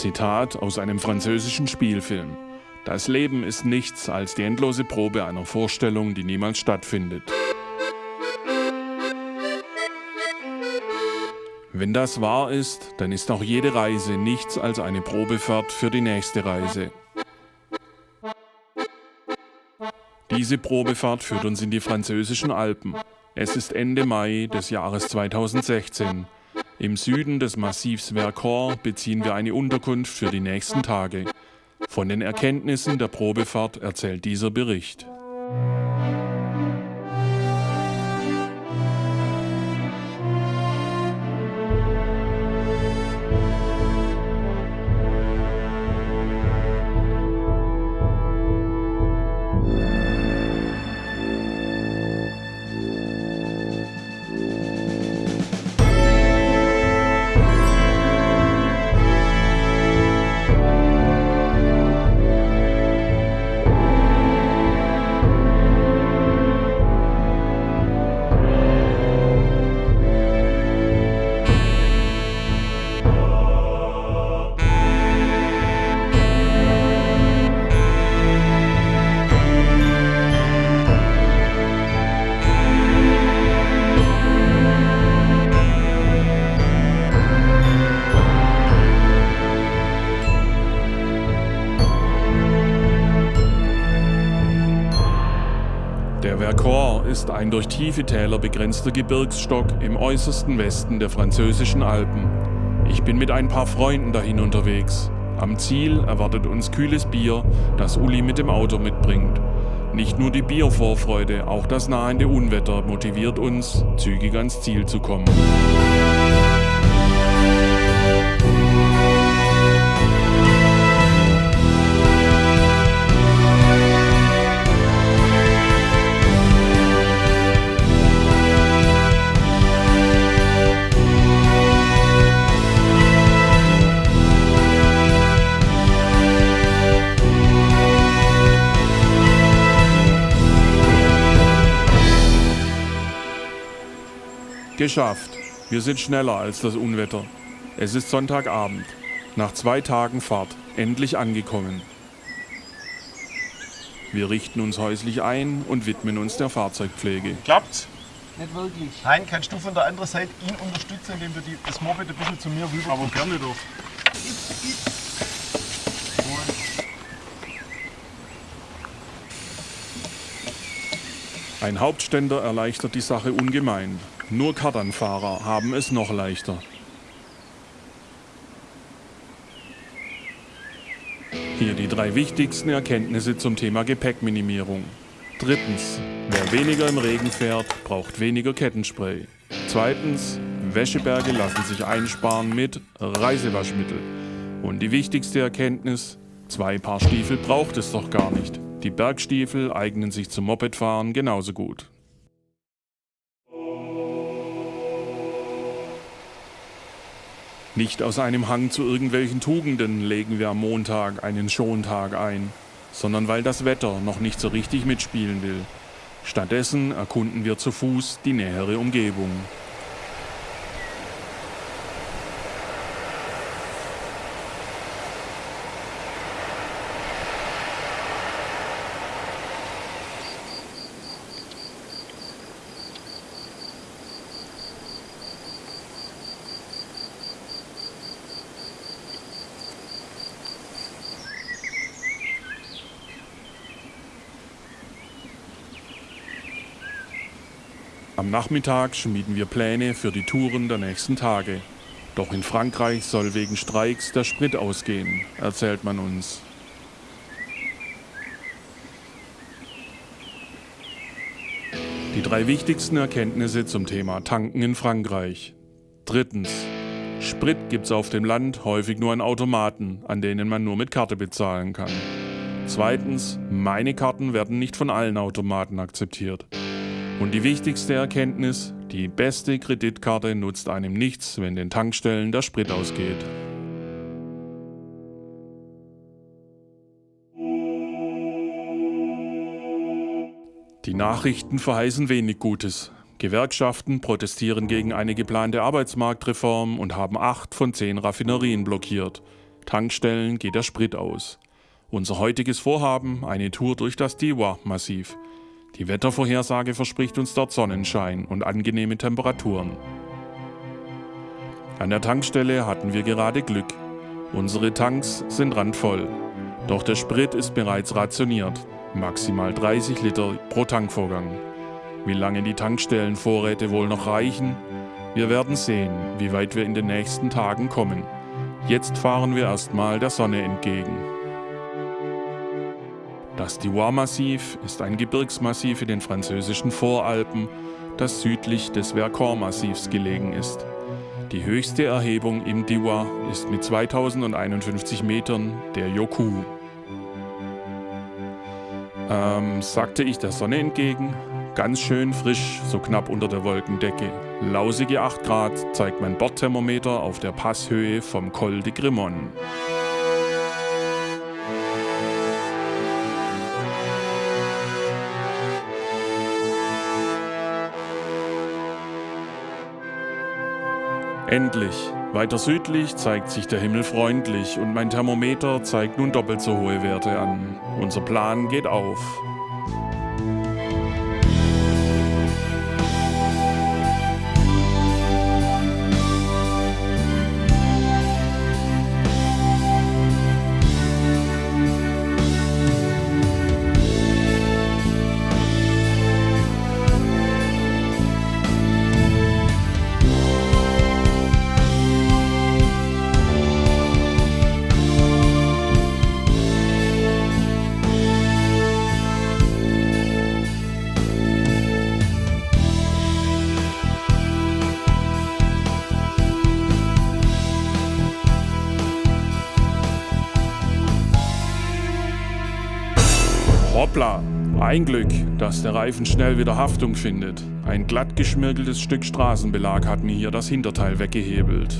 Zitat aus einem französischen Spielfilm. Das Leben ist nichts als die endlose Probe einer Vorstellung, die niemals stattfindet. Wenn das wahr ist, dann ist auch jede Reise nichts als eine Probefahrt für die nächste Reise. Diese Probefahrt führt uns in die französischen Alpen. Es ist Ende Mai des Jahres 2016. Im Süden des Massivs Vercors beziehen wir eine Unterkunft für die nächsten Tage. Von den Erkenntnissen der Probefahrt erzählt dieser Bericht. Ist ein durch tiefe Täler begrenzter Gebirgsstock im äußersten Westen der französischen Alpen. Ich bin mit ein paar Freunden dahin unterwegs. Am Ziel erwartet uns kühles Bier, das Uli mit dem Auto mitbringt. Nicht nur die Biervorfreude, auch das nahende Unwetter motiviert uns, zügig ans Ziel zu kommen. Geschafft. Wir sind schneller als das Unwetter. Es ist Sonntagabend. Nach zwei Tagen Fahrt. Endlich angekommen. Wir richten uns häuslich ein und widmen uns der Fahrzeugpflege. Klappt's? Nicht wirklich. Nein, kannst du von der anderen Seite ihn unterstützen, indem du die, das Moped ein bisschen zu mir rüber. Aber gerne doch. Ein Hauptständer erleichtert die Sache ungemein. Nur Kardanfahrer haben es noch leichter. Hier die drei wichtigsten Erkenntnisse zum Thema Gepäckminimierung. Drittens, wer weniger im Regen fährt, braucht weniger Kettenspray. Zweitens, Wäscheberge lassen sich einsparen mit Reisewaschmittel. Und die wichtigste Erkenntnis, zwei Paar Stiefel braucht es doch gar nicht. Die Bergstiefel eignen sich zum Mopedfahren genauso gut. Nicht aus einem Hang zu irgendwelchen Tugenden legen wir am Montag einen Schontag ein, sondern weil das Wetter noch nicht so richtig mitspielen will. Stattdessen erkunden wir zu Fuß die nähere Umgebung. Am Nachmittag schmieden wir Pläne für die Touren der nächsten Tage. Doch in Frankreich soll wegen Streiks der Sprit ausgehen, erzählt man uns. Die drei wichtigsten Erkenntnisse zum Thema Tanken in Frankreich. Drittens. Sprit gibt's auf dem Land häufig nur an Automaten, an denen man nur mit Karte bezahlen kann. Zweitens, meine Karten werden nicht von allen Automaten akzeptiert. Und die wichtigste Erkenntnis, die beste Kreditkarte nutzt einem nichts, wenn den Tankstellen der Sprit ausgeht. Die Nachrichten verheißen wenig Gutes. Gewerkschaften protestieren gegen eine geplante Arbeitsmarktreform und haben acht von zehn Raffinerien blockiert. Tankstellen geht der Sprit aus. Unser heutiges Vorhaben, eine Tour durch das Diwa-Massiv. Die Wettervorhersage verspricht uns dort Sonnenschein und angenehme Temperaturen. An der Tankstelle hatten wir gerade Glück. Unsere Tanks sind randvoll. Doch der Sprit ist bereits rationiert. Maximal 30 Liter pro Tankvorgang. Wie lange die Tankstellenvorräte wohl noch reichen? Wir werden sehen, wie weit wir in den nächsten Tagen kommen. Jetzt fahren wir erstmal der Sonne entgegen. Das Diwa-Massiv ist ein Gebirgsmassiv in den französischen Voralpen, das südlich des Vercors-Massivs gelegen ist. Die höchste Erhebung im Diwa ist mit 2051 Metern der Yoku. Ähm, sagte ich der Sonne entgegen. Ganz schön frisch, so knapp unter der Wolkendecke. Lausige 8 Grad zeigt mein Bordthermometer auf der Passhöhe vom Col de Grimon. Endlich. Weiter südlich zeigt sich der Himmel freundlich und mein Thermometer zeigt nun doppelt so hohe Werte an. Unser Plan geht auf. Ein Glück, dass der Reifen schnell wieder Haftung findet. Ein glatt geschmirgeltes Stück Straßenbelag hat mir hier das Hinterteil weggehebelt.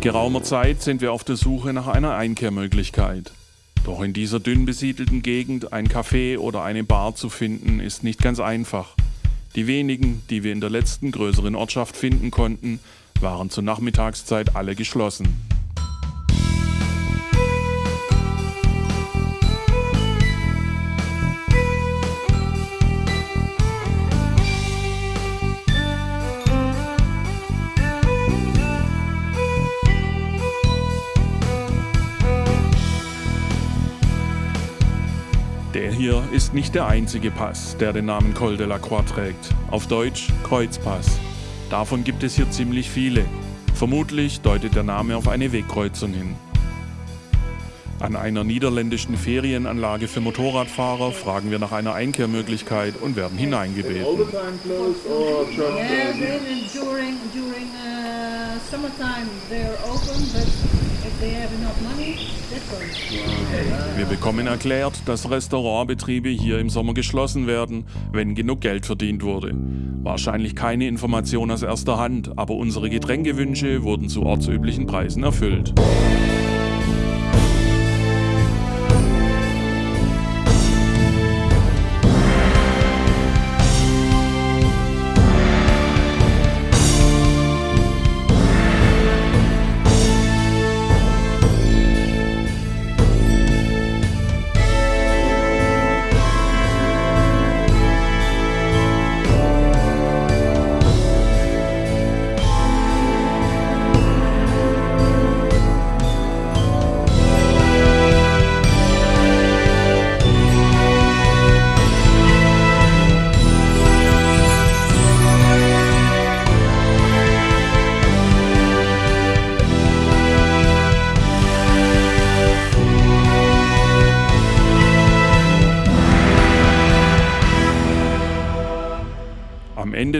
Geraumer Zeit sind wir auf der Suche nach einer Einkehrmöglichkeit. Doch in dieser dünn besiedelten Gegend ein Café oder eine Bar zu finden, ist nicht ganz einfach. Die wenigen, die wir in der letzten größeren Ortschaft finden konnten, waren zur Nachmittagszeit alle geschlossen. Der hier ist nicht der einzige Pass, der den Namen Col de la Croix trägt. Auf Deutsch Kreuzpass. Davon gibt es hier ziemlich viele. Vermutlich deutet der Name auf eine Wegkreuzung hin. An einer niederländischen Ferienanlage für Motorradfahrer fragen wir nach einer Einkehrmöglichkeit und werden hineingebeten. Uh. Wir bekommen erklärt, dass Restaurantbetriebe hier im Sommer geschlossen werden, wenn genug Geld verdient wurde. Wahrscheinlich keine Information aus erster Hand, aber unsere Getränkewünsche wurden zu ortsüblichen Preisen erfüllt.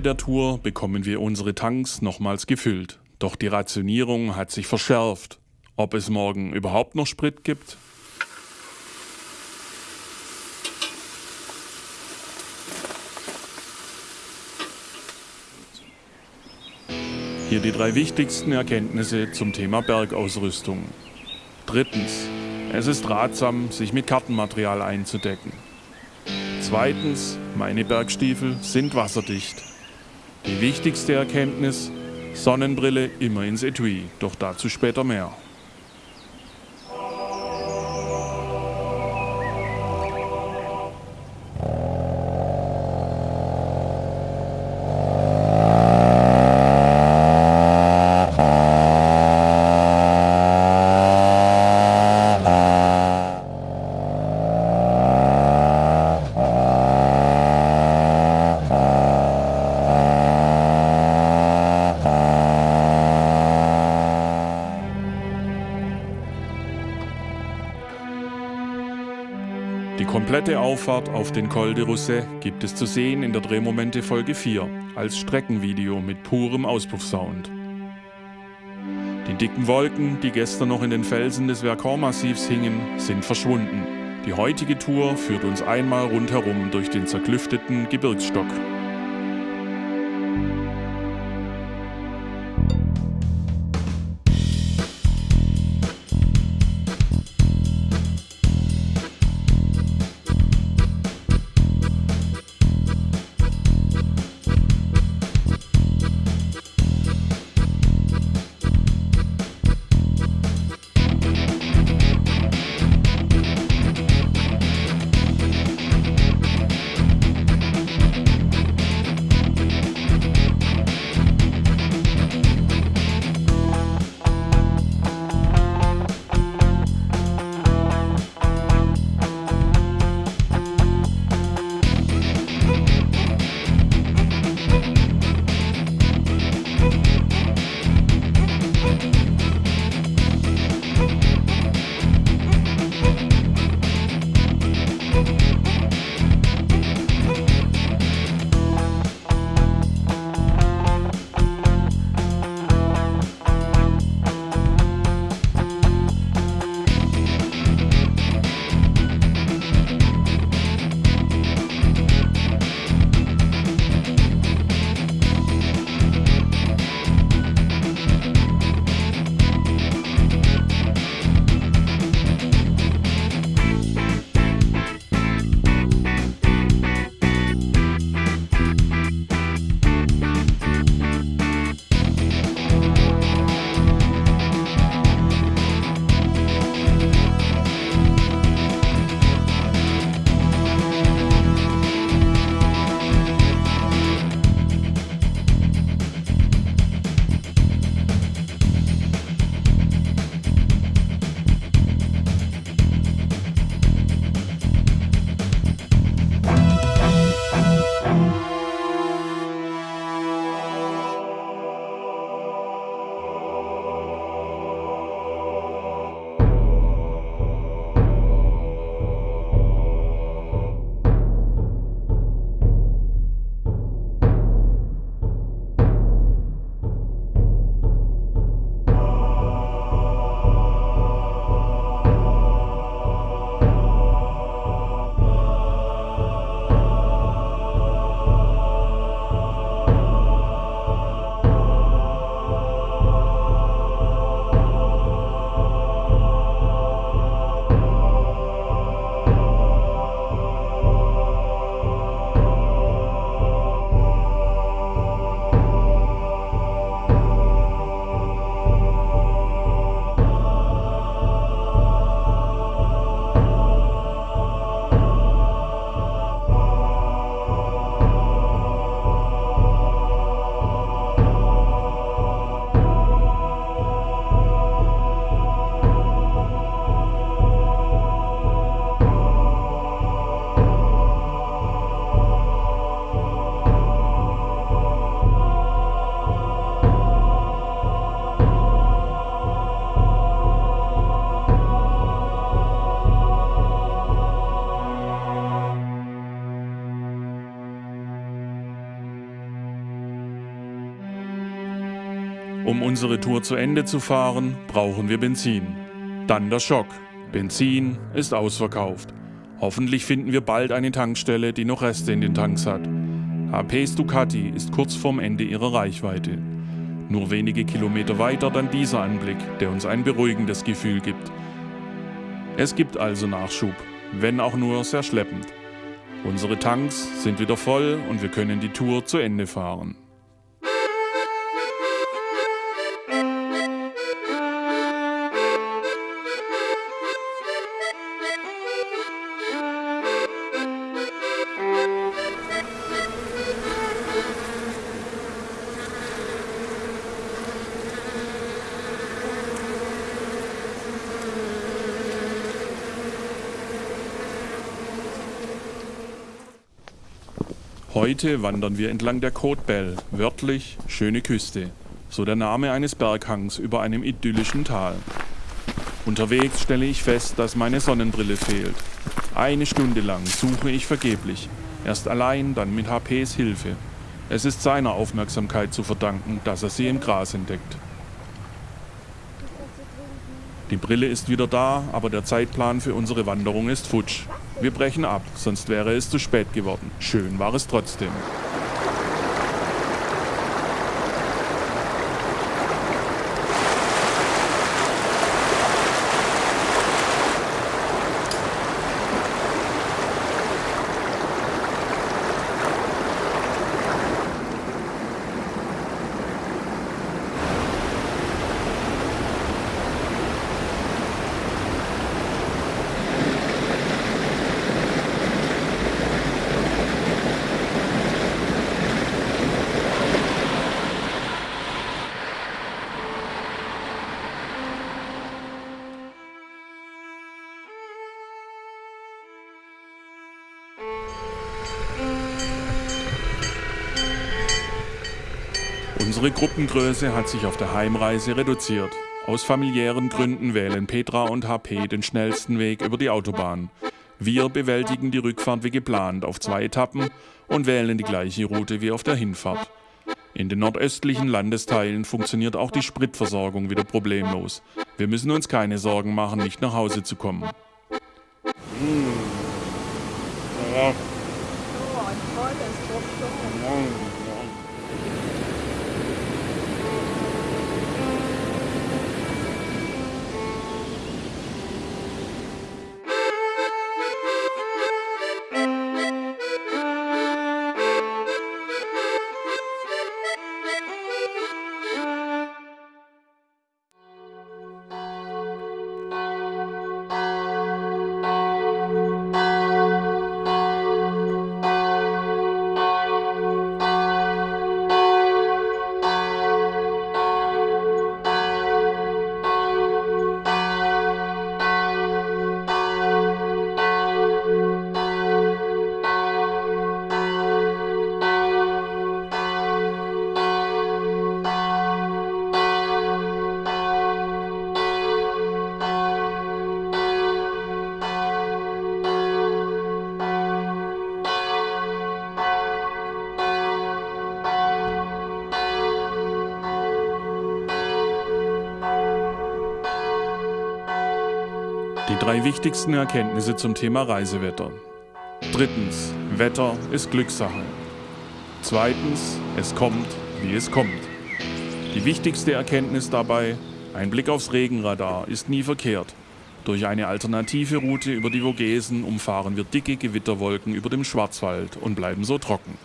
Ende der Tour bekommen wir unsere Tanks nochmals gefüllt. Doch die Rationierung hat sich verschärft. Ob es morgen überhaupt noch Sprit gibt? Hier die drei wichtigsten Erkenntnisse zum Thema Bergausrüstung. Drittens. Es ist ratsam, sich mit Kartenmaterial einzudecken. Zweitens, meine Bergstiefel sind wasserdicht. Die wichtigste Erkenntnis, Sonnenbrille immer ins Etui, doch dazu später mehr. Die komplette Auffahrt auf den Col de Rousset gibt es zu sehen in der Drehmomente Folge 4 als Streckenvideo mit purem Auspuffsound. Die dicken Wolken, die gestern noch in den Felsen des Vercors-Massivs hingen, sind verschwunden. Die heutige Tour führt uns einmal rundherum durch den zerklüfteten Gebirgsstock. Um unsere Tour zu Ende zu fahren, brauchen wir Benzin. Dann der Schock. Benzin ist ausverkauft. Hoffentlich finden wir bald eine Tankstelle, die noch Reste in den Tanks hat. HP's Ducati ist kurz vorm Ende ihrer Reichweite. Nur wenige Kilometer weiter dann dieser Anblick, der uns ein beruhigendes Gefühl gibt. Es gibt also Nachschub, wenn auch nur sehr schleppend. Unsere Tanks sind wieder voll und wir können die Tour zu Ende fahren. Heute wandern wir entlang der Côte Belle, wörtlich schöne Küste, so der Name eines Berghangs über einem idyllischen Tal. Unterwegs stelle ich fest, dass meine Sonnenbrille fehlt. Eine Stunde lang suche ich vergeblich, erst allein, dann mit HPs Hilfe. Es ist seiner Aufmerksamkeit zu verdanken, dass er sie im Gras entdeckt. Die Brille ist wieder da, aber der Zeitplan für unsere Wanderung ist futsch. Wir brechen ab, sonst wäre es zu spät geworden. Schön war es trotzdem. Unsere Gruppengröße hat sich auf der Heimreise reduziert. Aus familiären Gründen wählen Petra und HP den schnellsten Weg über die Autobahn. Wir bewältigen die Rückfahrt wie geplant auf zwei Etappen und wählen die gleiche Route wie auf der Hinfahrt. In den nordöstlichen Landesteilen funktioniert auch die Spritversorgung wieder problemlos. Wir müssen uns keine Sorgen machen, nicht nach Hause zu kommen. Mmh. Ja. Oh, ein tolles Die drei wichtigsten Erkenntnisse zum Thema Reisewetter. Drittens, Wetter ist Glückssache. Zweitens, es kommt, wie es kommt. Die wichtigste Erkenntnis dabei, ein Blick aufs Regenradar ist nie verkehrt. Durch eine alternative Route über die Vogesen umfahren wir dicke Gewitterwolken über dem Schwarzwald und bleiben so trocken.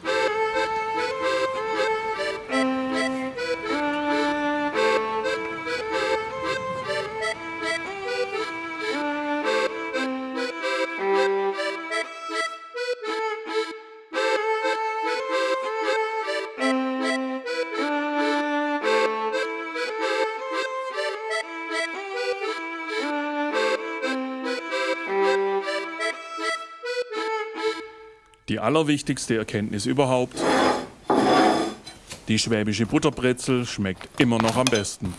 Allerwichtigste Erkenntnis überhaupt, die schwäbische Butterbrezel schmeckt immer noch am besten.